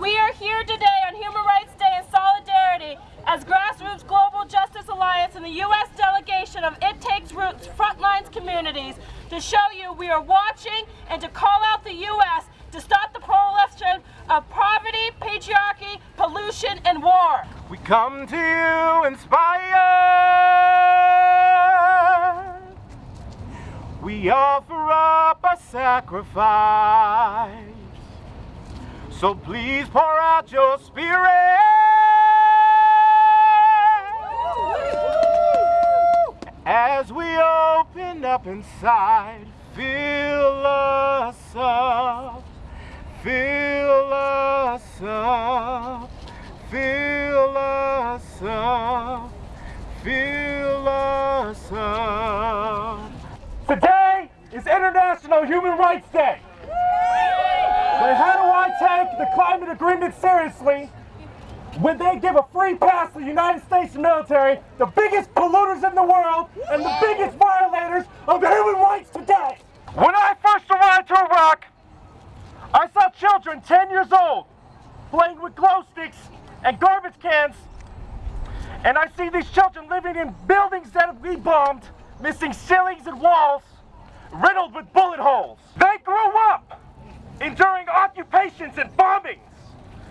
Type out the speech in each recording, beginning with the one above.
We are here today on Human Rights Day in solidarity as Grassroots Global Justice Alliance and the U.S. delegation of It Takes Roots Frontlines Communities to show you we are watching and to call out the U.S. to stop the proliferation of poverty, patriarchy, pollution, and war. We come to you inspired. We offer up a sacrifice. So please pour out your spirit. As we open up inside, fill us up, fill us up, fill us up, fill us up. Today is International Human Rights Day. But how do I take the climate agreement seriously when they give a free pass to the United States military, the biggest polluters in the world and the biggest violators of human rights today? When I first arrived to Iraq, I saw children 10 years old playing with glow sticks and garbage cans. And I see these children living in buildings that we bombed, missing ceilings and walls, riddled with bullet holes. They grew up enduring occupations and bombings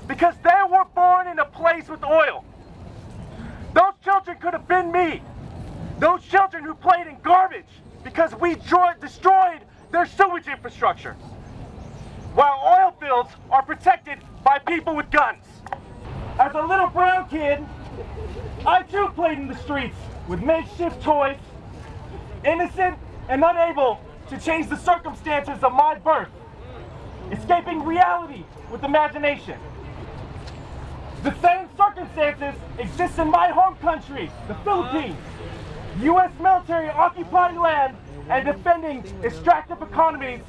because they were born in a place with oil. Those children could have been me. Those children who played in garbage because we destroyed their sewage infrastructure. While oil fields are protected by people with guns. As a little brown kid, I too played in the streets with makeshift toys, innocent and unable to change the circumstances of my birth, escaping reality with imagination. The same circumstances exist in my home country, the Philippines. U.S. military occupying land and defending extractive economies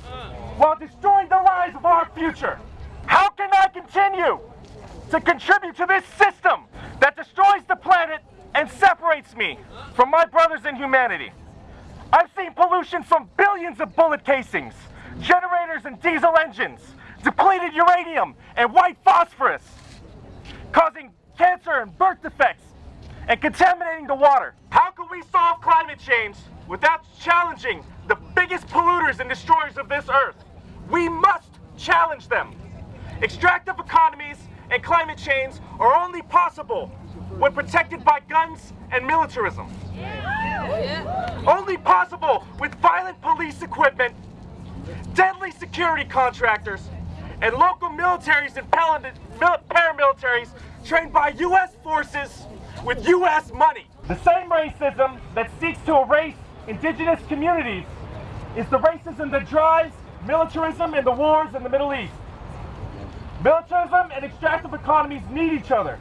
while destroying the lives of our future. How can I continue to contribute to this system that destroys the planet and separates me from my brothers in humanity? I've seen pollution from billions of bullet casings, generators and diesel engines, depleted uranium and white phosphorus, causing cancer and birth defects and contaminating the water. How can we solve climate change without challenging the biggest polluters and destroyers of this earth? We must challenge them. Extractive economies and climate change are only possible when protected by guns and militarism. Yeah. Only possible with violent police equipment, deadly security contractors, and local militaries and paramilitaries trained by U.S. forces with U.S. money. The same racism that seeks to erase indigenous communities is the racism that drives militarism and the wars in the Middle East. Militarism and extractive economies need each other.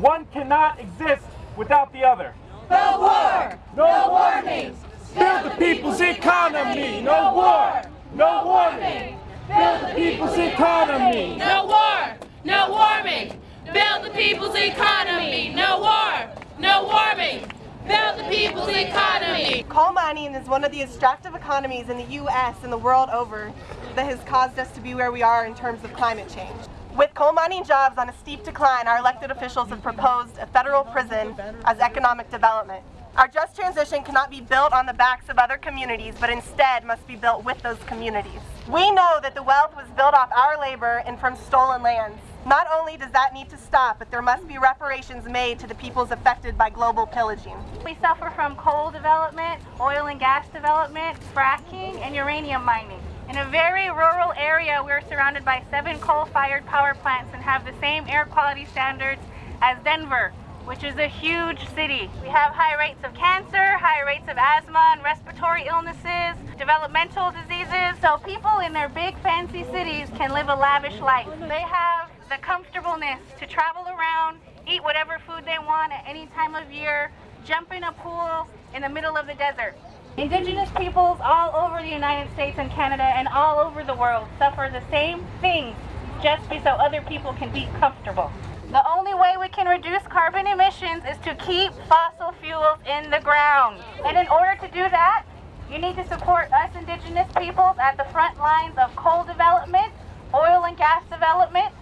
One cannot exist without the other. No war! No warnings! Build the people's economy! No war! No warning! Build the people's economy! No war! No warming! Build the people's economy! No war! No warming! Build the people's economy! Coal mining is one of the extractive economies in the U.S. and the world over that has caused us to be where we are in terms of climate change. With coal mining jobs on a steep decline, our elected officials have proposed a federal prison as economic development. Our just transition cannot be built on the backs of other communities, but instead must be built with those communities. We know that the wealth was built off our labor and from stolen lands. Not only does that need to stop, but there must be reparations made to the peoples affected by global pillaging. We suffer from coal development, oil and gas development, fracking, and uranium mining. In a very rural area, we're surrounded by seven coal-fired power plants and have the same air quality standards as Denver, which is a huge city. We have high rates of cancer, high rates of asthma and respiratory illnesses, developmental diseases. So people in their big fancy cities can live a lavish life. They have the comfortableness to travel around, eat whatever food they want at any time of year, jump in a pool in the middle of the desert. Indigenous peoples all over the United States and Canada and all over the world suffer the same things just so other people can be comfortable. Way we can reduce carbon emissions is to keep fossil fuels in the ground. And in order to do that, you need to support us indigenous peoples at the front lines of coal development, oil and gas development,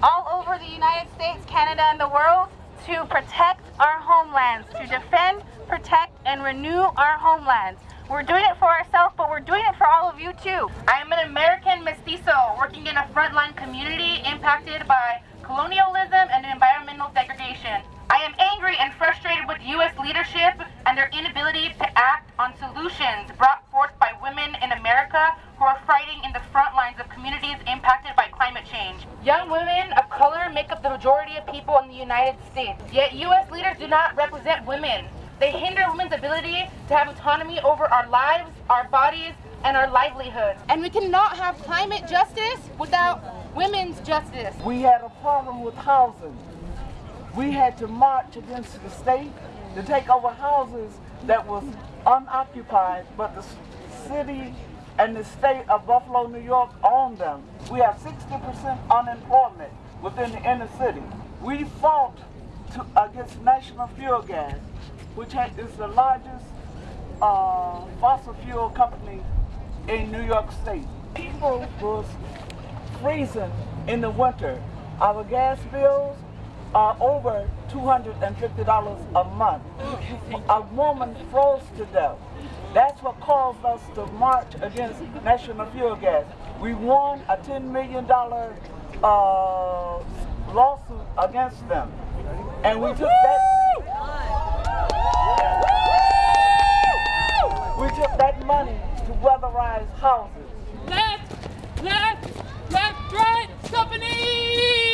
all over the United States, Canada, and the world to protect our homelands, to defend, protect, and renew our homelands. We're doing it for ourselves, but we're doing it for all of you too. I am an American mestizo working in a frontline community impacted by colonialism and environmental degradation. I am angry and frustrated with U.S. leadership and their inability to act on solutions brought forth by women in America who are fighting in the front lines of communities impacted by climate change. Young women of color make up the majority of people in the United States, yet U.S. leaders do not represent women. They hinder women's ability to have autonomy over our lives, our bodies, and our livelihoods. And we cannot have climate justice without women's justice. We had a problem with housing. We had to march against the state to take over houses that was unoccupied, but the city and the state of Buffalo, New York owned them. We have 60% unemployment within the inner city. We fought to, against National Fuel Gas, which is the largest uh, fossil fuel company in New York State. People was freezing in the winter. Our gas bills are over $250 a month. A woman froze to death. That's what caused us to march against National Fuel Gas. We won a $10 million uh, lawsuit against them. And we took that we took that money to weatherize houses. Left, left, left, right, company,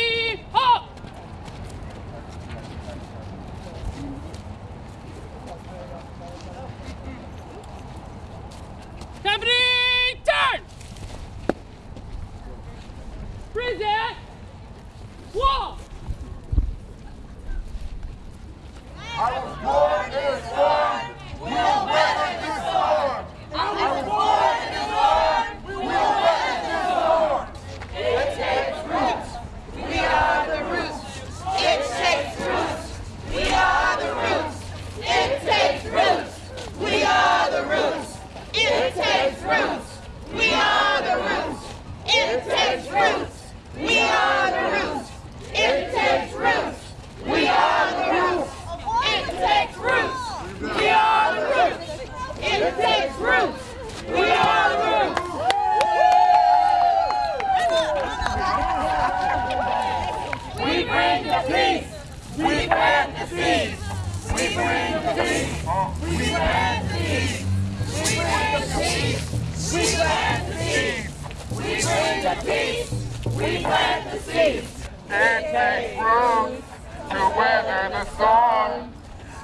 It takes roots to weather the storm.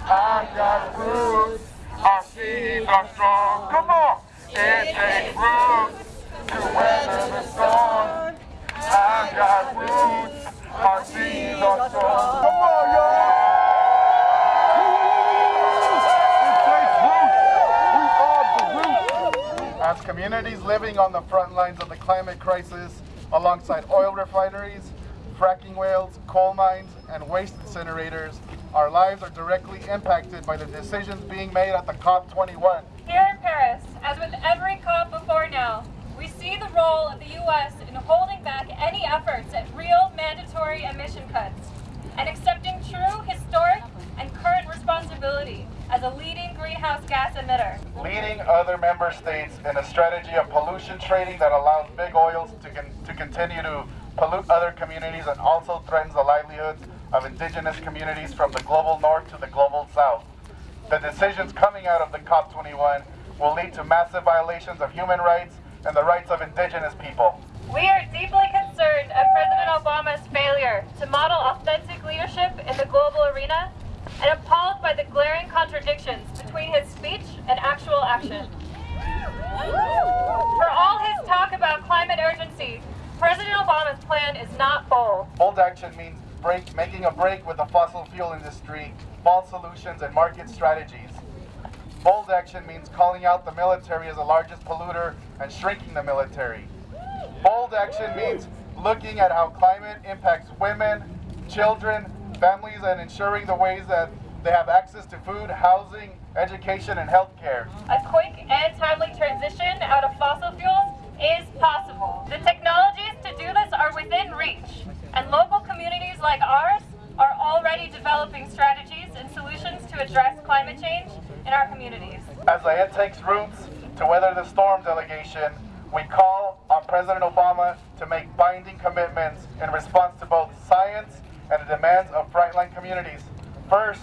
I got roots, our seeds are strong. Come on! It takes roots to weather the storm. I got roots, our seeds are strong. Come on, y'all! As communities living on the front lines of the climate crisis, alongside oil refineries, fracking wells, coal mines, and waste incinerators, our lives are directly impacted by the decisions being made at the COP21. Here in Paris, as with every COP before now, we see the role of the U.S. in holding back any efforts at real mandatory emission cuts and accepting true, historic, and current responsibility as a leading greenhouse gas emitter. Leading other member states in a strategy of pollution trading that allows big oils to, con- to continue to pollute other communities and also threatens the livelihoods of indigenous communities from the global north to the global south. The decisions coming out of the COP21 will lead to massive violations of human rights and the rights of indigenous people. We are deeply concerned at President Obama's failure to model authentic leadership in the global arena and appalled by the glaring contradictions between his speech and actual action. For all his talk about climate urgency, Obama's plan is not bold. Bold action means break, making a break with the fossil fuel industry, false solutions, and market strategies. Bold action means calling out the military as the largest polluter and shrinking the military. Bold action means looking at how climate impacts women, children, families, and ensuring the ways that they have access to food, housing, education, and health care. A quick and timely transition out of fossil fuels is possible. The technologies to do this are within reach. And local communities like ours are already developing strategies and solutions to address climate change in our communities. As the It Takes Roots to Weather the Storm delegation, we call on President Obama to make binding commitments in response to both science and the demands of frontline communities. First,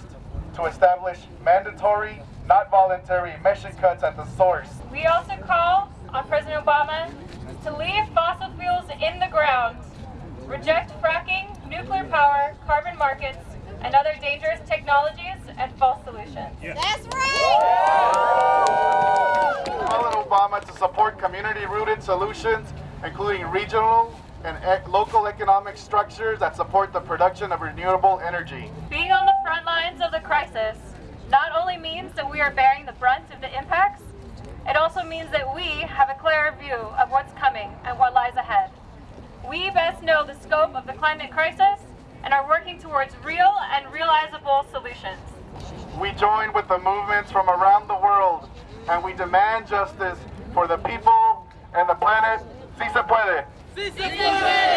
to establish mandatory, not voluntary emission cuts at the source. We also call on President Obama to leave fossil fuels in the ground, reject fracking, nuclear power, carbon markets, and other dangerous technologies and false solutions. Yes. That's right. Call on Obama to support community-rooted solutions, including regional and ec- local economic structures that support the production of renewable energy. Being on the front lines of the crisis not only means that we are bearing the brunt of the impacts, it also means that we have a clearer view of what's coming and what lies ahead. We best know the scope of the climate crisis and are working towards real and realizable solutions. We join with the movements from around the world and we demand justice for the people and the planet. Si se puede. Sí se puede.